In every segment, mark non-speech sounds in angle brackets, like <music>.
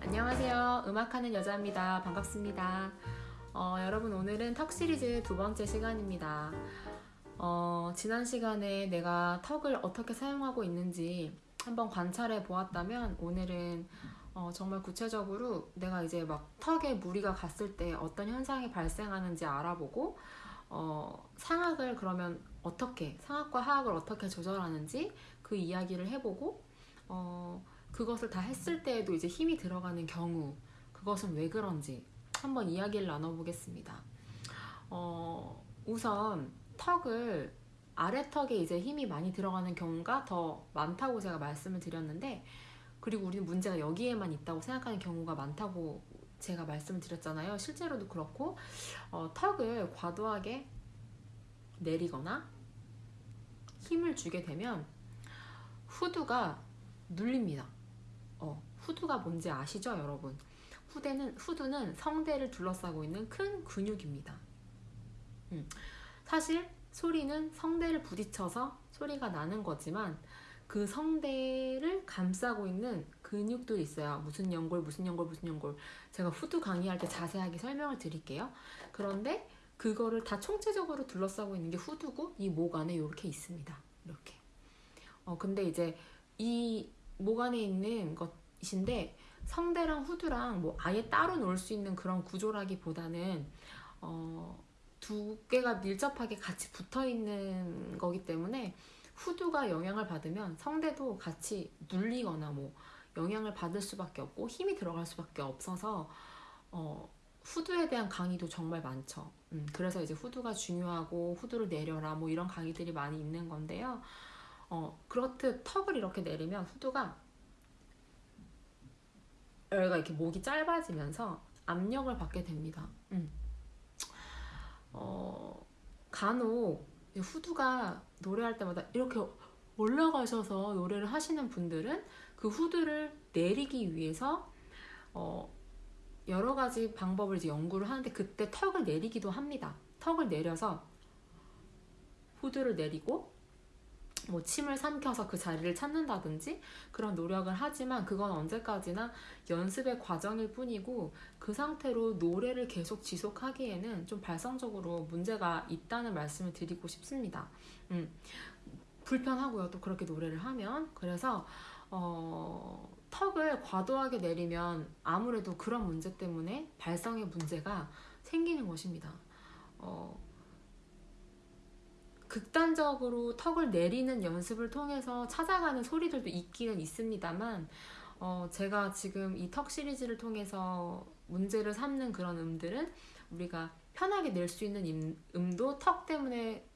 안녕하세요. 음악하는 여자입니다. 반갑습니다. 어, 여러분 오늘은 턱 시리즈 두 번째 시간입니다. 어, 지난 시간에 내가 턱을 어떻게 사용하고 있는지 한번 관찰해 보았다면 오늘은 어, 정말 구체적으로 내가 이제 막 턱에 무리가 갔을 때 어떤 현상이 발생하는지 알아보고 어, 상악을 그러면 어떻게 상악과 하악을 어떻게 조절하는지 그 이야기를 해보고 어, 그것을 다 했을 때에도 이제 힘이 들어가는 경우 그것은 왜 그런지 한번 이야기를 나눠보겠습니다. 어, 우선 턱을 아래턱에 이제 힘이 많이 들어가는 경우가 더 많다고 제가 말씀을 드렸는데 그리고 우리는 문제가 여기에만 있다고 생각하는 경우가 많다고 제가 말씀을 드렸잖아요. 실제로도 그렇고 어, 턱을 과도하게 내리거나 힘을 주게 되면 후두가 눌립니다. 어, 후두가 뭔지 아시죠, 여러분? 후대는, 후두는 성대를 둘러싸고 있는 큰 근육입니다. 음, 사실 소리는 성대를 부딪혀서 소리가 나는 거지만 그 성대를 감싸고 있는 근육들이 있어요. 무슨 연골, 무슨 연골, 무슨 연골. 제가 후두 강의할 때 자세하게 설명을 드릴게요. 그런데 그거를 다 총체적으로 둘러싸고 있는 게 후두고 이 목 안에 이렇게 있습니다. 이렇게. 어, 근데 이제 이 목 안에 있는 것인데 성대랑 후두랑 뭐 아예 따로 놓을 수 있는 그런 구조라기보다는 어, 두 개가 밀접하게 같이 붙어 있는 거기 때문에 후두가 영향을 받으면 성대도 같이 눌리거나 뭐 영향을 받을 수밖에 없고 힘이 들어갈 수밖에 없어서 어, 후두에 대한 강의도 정말 많죠. 음, 그래서 이제 후두가 중요하고 후두를 내려라 뭐 이런 강의들이 많이 있는 건데요. 어, 그렇듯 턱을 이렇게 내리면 후두가 여기가 이렇게 목이 짧아지면서 압력을 받게 됩니다. 음. 어, 간혹 후두가 노래할 때마다 이렇게 올라가셔서 노래를 하시는 분들은 그 후두를 내리기 위해서 어, 여러 가지 방법을 이제 연구를 하는데 그때 턱을 내리기도 합니다. 턱을 내려서 후두를 내리고 뭐 침을 삼켜서 그 자리를 찾는다든지 그런 노력을 하지만 그건 언제까지나 연습의 과정일 뿐이고 그 상태로 노래를 계속 지속하기에는 좀 발성적으로 문제가 있다는 말씀을 드리고 싶습니다. 음, 불편하고요. 또 그렇게 노래를 하면 그래서 어, 턱을 과도하게 내리면 아무래도 그런 문제 때문에 발성의 문제가 생기는 것입니다. 어, 극단적으로 턱을 내리는 연습을 통해서 찾아가는 소리들도 있기는 있습니다만 어, 제가 지금 이 턱 시리즈를 통해서 문제를 삼는 그런 음들은 우리가 편하게 낼 수 있는 음도 턱 때문에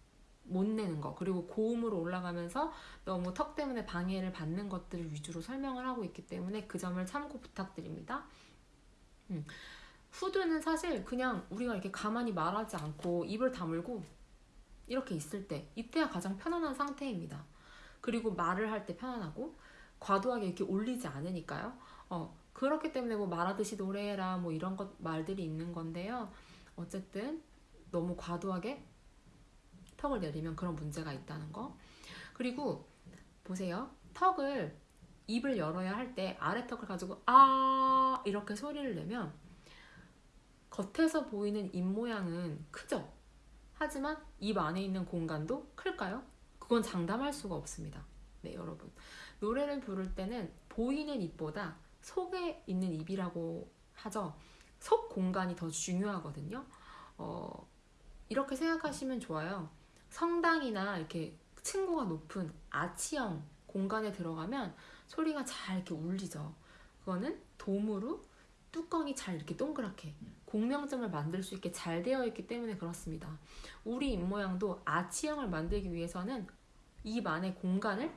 못 내는 거 그리고 고음으로 올라가면서 너무 턱 때문에 방해를 받는 것들을 위주로 설명을 하고 있기 때문에 그 점을 참고 부탁드립니다. 음. 후두는 사실 그냥 우리가 이렇게 가만히 말하지 않고 입을 다물고 이렇게 있을 때 이때가 가장 편안한 상태입니다. 그리고 말을 할 때 편안하고 과도하게 이렇게 올리지 않으니까요. 어, 그렇기 때문에 뭐 말하듯이 노래해라 뭐 이런 것 말들이 있는 건데요. 어쨌든 너무 과도하게 턱을 내리면 그런 문제가 있다는 거. 그리고 보세요. 턱을 입을 열어야 할 때 아래 턱을 가지고 아 이렇게 소리를 내면 겉에서 보이는 입 모양은 크죠. 하지만 입 안에 있는 공간도 클까요? 그건 장담할 수가 없습니다. 네, 여러분. 노래를 부를 때는 보이는 입보다 속에 있는 입이라고 하죠. 속 공간이 더 중요하거든요. 어, 이렇게 생각하시면 좋아요. 성당이나 이렇게 층고가 높은 아치형 공간에 들어가면 소리가 잘 이렇게 울리죠. 그거는 도무로 뚜껑이 잘 이렇게 동그랗게 공명점을 만들 수 있게 잘 되어 있기 때문에 그렇습니다. 우리 입 모양도 아치형을 만들기 위해서는 입 안에 공간을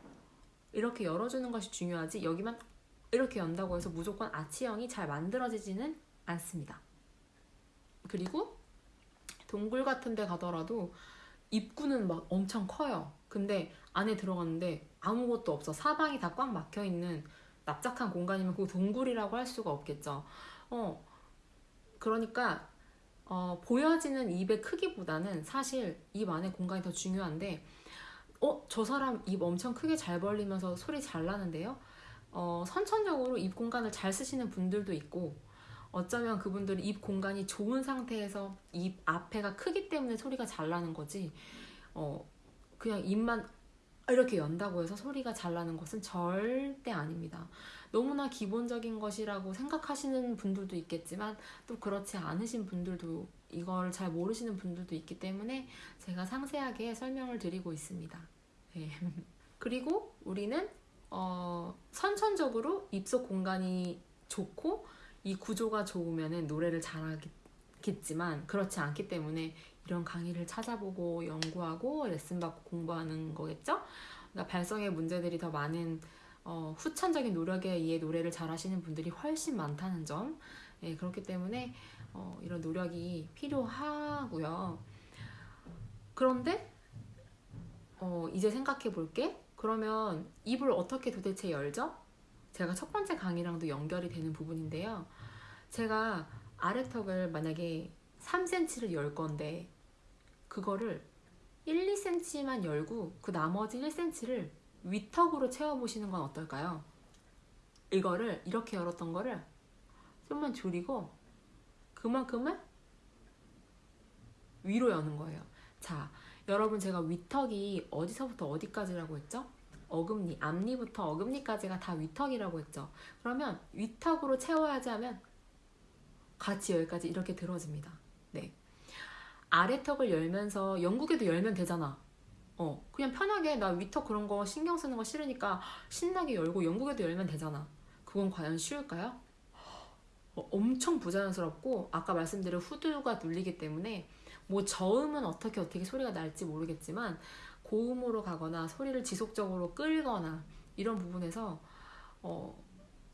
이렇게 열어주는 것이 중요하지 여기만 이렇게 연다고 해서 무조건 아치형이 잘 만들어지지는 않습니다. 그리고 동굴 같은 데 가더라도 입구는 막 엄청 커요. 근데 안에 들어갔는데 아무것도 없어. 사방이 다 꽉 막혀 있는 납작한 공간이면 그 동굴이라고 할 수가 없겠죠. 어, 그러니까 어, 보여지는 입의 크기보다는 사실 입 안에 공간이 더 중요한데 어? 저 사람 입 엄청 크게 잘 벌리면서 소리 잘 나는데요? 어, 선천적으로 입 공간을 잘 쓰시는 분들도 있고 어쩌면 그분들은 입 공간이 좋은 상태에서 입 앞에가 크기 때문에 소리가 잘 나는 거지 어, 그냥 입만 이렇게 연다고 해서 소리가 잘 나는 것은 절대 아닙니다. 너무나 기본적인 것이라고 생각하시는 분들도 있겠지만 또 그렇지 않으신 분들도 이걸 잘 모르시는 분들도 있기 때문에 제가 상세하게 설명을 드리고 있습니다. 네. <laughs> 그리고 우리는 어, 선천적으로 입속 공간이 좋고 이 구조가 좋으면 노래를 잘하겠지만 그렇지 않기 때문에 이런 강의를 찾아보고 연구하고 레슨 받고 공부하는 거겠죠? 그러니까 발성의 문제들이 더 많은 어, 후천적인 노력에 의해 노래를 잘하시는 분들이 훨씬 많다는 점. 예, 그렇기 때문에 어, 이런 노력이 필요하고요. 그런데 어, 이제 생각해 볼게. 그러면 입을 어떻게 도대체 열죠? 제가 첫 번째 강의랑도 연결이 되는 부분인데요. 제가 아래턱을 만약에 3cm를 열 건데 그거를 1, 2cm만 열고 그 나머지 1cm를 위턱으로 채워보시는 건 어떨까요? 이거를 이렇게 열었던 거를 좀만 줄이고 그만큼을 위로 여는 거예요. 자, 여러분 제가 위턱이 어디서부터 어디까지라고 했죠? 어금니, 앞니부터 어금니까지가 다 위턱이라고 했죠. 그러면 위턱으로 채워야지 하면 같이 여기까지 이렇게 들어집니다. 네. 아래턱을 열면서 영국에도 열면 되잖아. 어, 그냥 편하게 나 위턱 그런 거 신경 쓰는 거 싫으니까 신나게 열고 영국에도 열면 되잖아. 그건 과연 쉬울까요? 어, 엄청 부자연스럽고 아까 말씀드린 후두가 눌리기 때문에 뭐 저음은 어떻게 어떻게 소리가 날지 모르겠지만 고음으로 가거나 소리를 지속적으로 끌거나 이런 부분에서 어,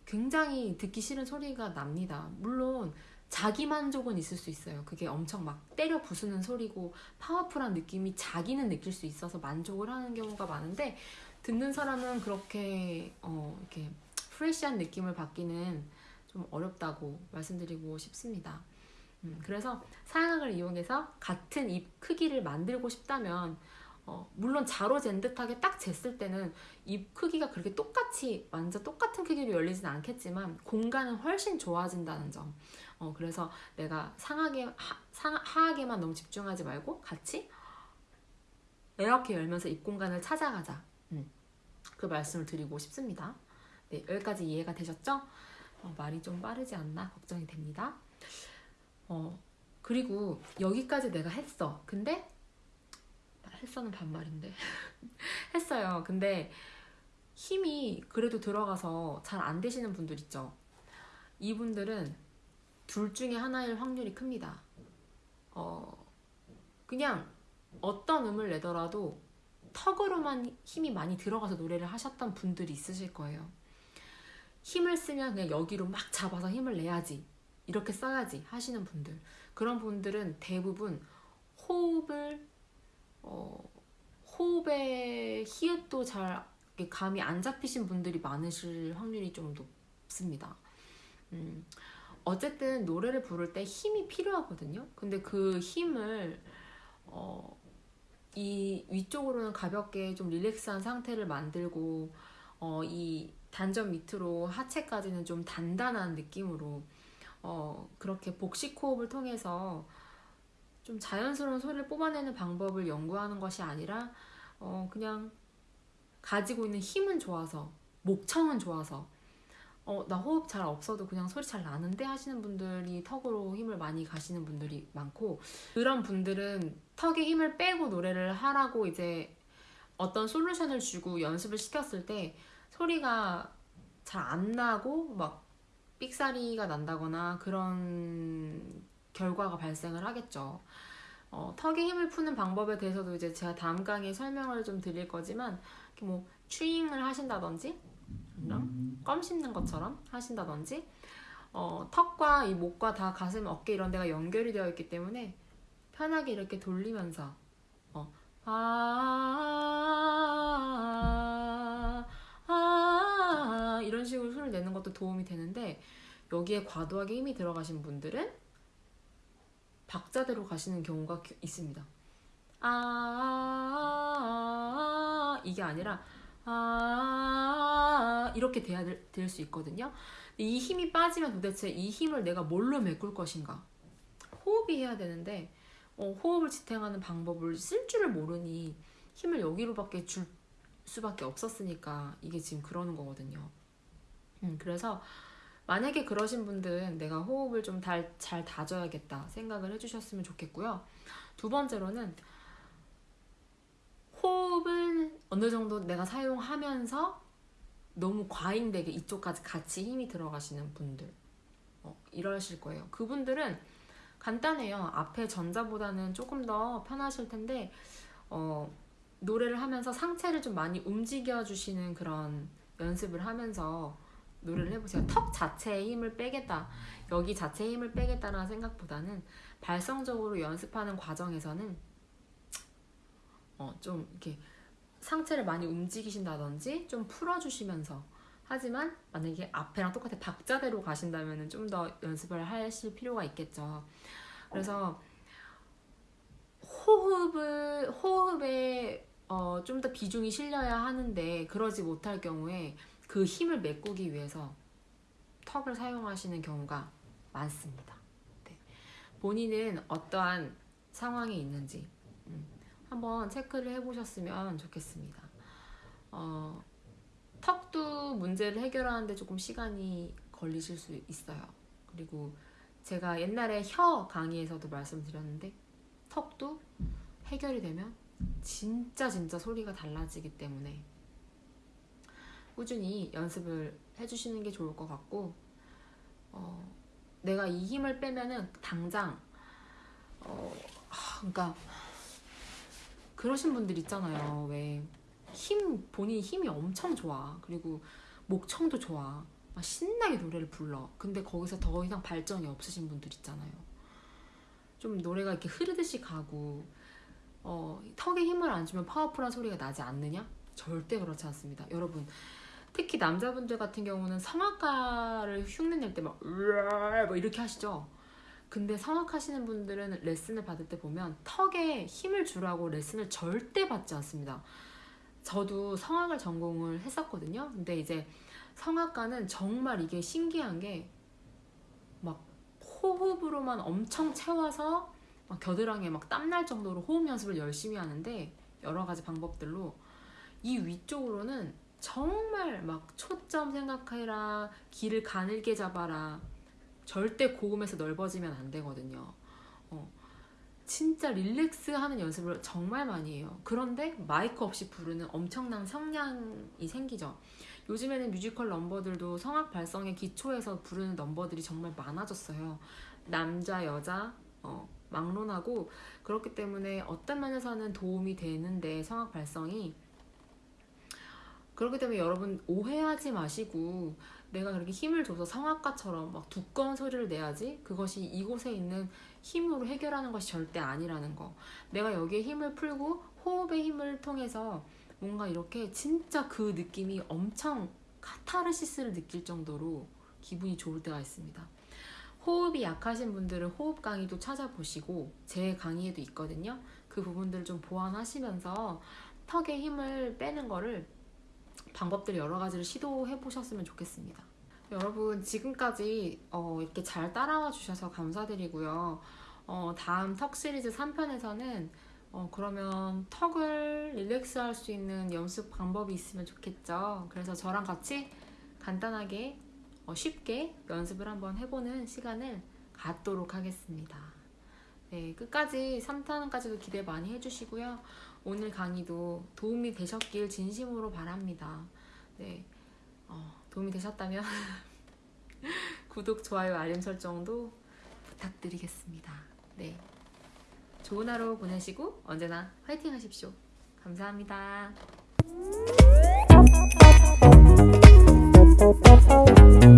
굉장히 듣기 싫은 소리가 납니다. 물론 자기 만족은 있을 수 있어요. 그게 엄청 막 때려 부수는 소리고 파워풀한 느낌이 자기는 느낄 수 있어서 만족을 하는 경우가 많은데 듣는 사람은 그렇게 어, 이렇게 프레시한 느낌을 받기는 좀 어렵다고 말씀드리고 싶습니다. 음, 그래서 사양악을 이용해서 같은 입 크기를 만들고 싶다면 어, 물론 자로 잰 듯하게 딱 쟀을 때는 입 크기가 그렇게 똑같이 완전 똑같은 크기로 열리진 않겠지만 공간은 훨씬 좋아진다는 점. 어, 그래서 내가 상하게 하, 상, 하하게만 너무 집중하지 말고 같이 이렇게 열면서 입 공간을 찾아가자. 음, 그 말씀을 드리고 싶습니다. 네, 여기까지 이해가 되셨죠? 어, 말이 좀 빠르지 않나 걱정이 됩니다. 어, 그리고 여기까지 내가 했어. 근데 했어는 반말인데 <laughs> 했어요. 근데 힘이 그래도 들어가서 잘 안 되시는 분들 있죠. 이분들은 둘 중에 하나일 확률이 큽니다. 어, 그냥 어떤 음을 내더라도 턱으로만 힘이 많이 들어가서 노래를 하셨던 분들이 있으실 거예요. 힘을 쓰면 그냥 여기로 막 잡아서 힘을 내야지. 이렇게 써야지 하시는 분들. 그런 분들은 대부분 호흡을 어, 호흡의 히읗도 잘 감이 안 잡히신 분들이 많으실 확률이 좀 높습니다. 음, 어쨌든 노래를 부를 때 힘이 필요하거든요. 근데 그 힘을 어, 이 위쪽으로는 가볍게 좀 릴렉스한 상태를 만들고 어, 이 단전 밑으로 하체까지는 좀 단단한 느낌으로 어, 그렇게 복식 호흡을 통해서 좀 자연스러운 소리를 뽑아내는 방법을 연구하는 것이 아니라 어 그냥 가지고 있는 힘은 좋아서 목청은 좋아서 어 나 호흡 잘 없어도 그냥 소리 잘 나는데 하시는 분들이 턱으로 힘을 많이 가시는 분들이 많고 그런 분들은 턱에 힘을 빼고 노래를 하라고 이제 어떤 솔루션을 주고 연습을 시켰을 때 소리가 잘 안 나고 막 삑사리가 난다거나 그런 결과가 발생을 하겠죠. 어, 턱에 힘을 푸는 방법에 대해서도 이제 제가 다음 강의에 설명을 좀 드릴 거지만 뭐 추잉을 하신다든지 껌 씹는 것처럼 하신다든지 어, 턱과 이 목과 다 가슴, 어깨 이런 데가 연결이 되어 있기 때문에 편하게 이렇게 돌리면서 어, 아, 아, 아, 이런 식으로 소리를 내는 것도 도움이 되는데 여기에 과도하게 힘이 들어가신 분들은 박자대로 가시는 경우가 있습니다. 아, 이게 아니라 아 이렇게 돼야 될 수 있거든요. 이 힘이 빠지면 도대체 이 힘을 내가 뭘로 메꿀 것인가? 호흡이 해야 되는데 어, 호흡을 지탱하는 방법을 쓸 줄을 모르니 힘을 여기로밖에 줄 수밖에 없었으니까 이게 지금 그러는 거거든요. 음, 그래서 만약에 그러신 분들은 내가 호흡을 좀 잘 다져야겠다 생각을 해주셨으면 좋겠고요. 두 번째로는 호흡을 어느 정도 내가 사용하면서 너무 과잉되게 이쪽까지 같이 힘이 들어가시는 분들 어, 이러실 거예요. 그분들은 간단해요. 앞에 전자보다는 조금 더 편하실 텐데 어, 노래를 하면서 상체를 좀 많이 움직여 주시는 그런 연습을 하면서 노래를 해보세요. 턱 자체에 힘을 빼겠다. 여기 자체에 힘을 빼겠다라는 생각보다는 발성적으로 연습하는 과정에서는 어, 좀 이렇게 상체를 많이 움직이신다든지 좀 풀어주시면서 하지만 만약에 앞에랑 똑같이 박자대로 가신다면 좀 더 연습을 하실 필요가 있겠죠. 그래서 호흡을 호흡에 어, 좀 더 비중이 실려야 하는데 그러지 못할 경우에 그 힘을 메꾸기 위해서 턱을 사용하시는 경우가 많습니다. 네. 본인은 어떠한 상황에 있는지 음, 한번 체크를 해보셨으면 좋겠습니다. 어, 턱도 문제를 해결하는데 조금 시간이 걸리실 수 있어요. 그리고 제가 옛날에 혀 강의에서도 말씀드렸는데 턱도 해결이 되면 진짜 진짜 소리가 달라지기 때문에 꾸준히 연습을 해주시는 게 좋을 것 같고 어, 내가 이 힘을 빼면은 당장 어, 그러니까 그러신 분들 있잖아요. 왜 힘 본인 힘이 엄청 좋아. 그리고 목청도 좋아. 막 신나게 노래를 불러. 근데 거기서 더 이상 발전이 없으신 분들 있잖아요. 좀 노래가 이렇게 흐르듯이 가고 어, 턱에 힘을 안 주면 파워풀한 소리가 나지 않느냐? 절대 그렇지 않습니다. 여러분 특히 남자분들 같은 경우는 성악가를 흉내낼 때막 뭐 이렇게 하시죠. 근데 성악하시는 분들은 레슨을 받을 때 보면 턱에 힘을 주라고 레슨을 절대 받지 않습니다. 저도 성악을 전공을 했었거든요. 근데 이제 성악가는 정말 이게 신기한 게 막 호흡으로만 엄청 채워서 막 겨드랑이에 막 땀날 정도로 호흡 연습을 열심히 하는데 여러 가지 방법들로 이 위쪽으로는 정말 막 초점 생각해라 길을 가늘게 잡아라 절대 고음에서 넓어지면 안 되거든요. 어, 진짜 릴렉스 하는 연습을 정말 많이 해요. 그런데 마이크 없이 부르는 엄청난 성량이 생기죠. 요즘에는 뮤지컬 넘버들도 성악 발성의 기초에서 부르는 넘버들이 정말 많아졌어요. 남자 여자 어, 막론하고 그렇기 때문에 어떤 면에서는 도움이 되는데 성악 발성이 그렇기 때문에 여러분 오해하지 마시고 내가 그렇게 힘을 줘서 성악가처럼 막 두꺼운 소리를 내야지 그것이 이곳에 있는 힘으로 해결하는 것이 절대 아니라는 거. 내가 여기에 힘을 풀고 호흡의 힘을 통해서 뭔가 이렇게 진짜 그 느낌이 엄청 카타르시스를 느낄 정도로 기분이 좋을 때가 있습니다. 호흡이 약하신 분들은 호흡 강의도 찾아보시고 제 강의에도 있거든요. 그 부분들을 좀 보완하시면서 턱에 힘을 빼는 거를 방법들 여러 가지를 시도해 보셨으면 좋겠습니다. 여러분 지금까지 어, 이렇게 잘 따라와 주셔서 감사드리고요. 어, 다음 턱 시리즈 3편에서는 어, 그러면 턱을 릴렉스 할 수 있는 연습 방법이 있으면 좋겠죠. 그래서 저랑 같이 간단하게 어, 쉽게 연습을 한번 해보는 시간을 갖도록 하겠습니다. 네, 끝까지 3탄까지도 기대 많이 해주시고요. 오늘 강의도 도움이 되셨길 진심으로 바랍니다. 네, 어, 도움이 되셨다면 <laughs> 구독, 좋아요, 알림 설정도 부탁드리겠습니다. 네, 좋은 하루 보내시고 언제나 화이팅 하십시오. 감사합니다. <laughs>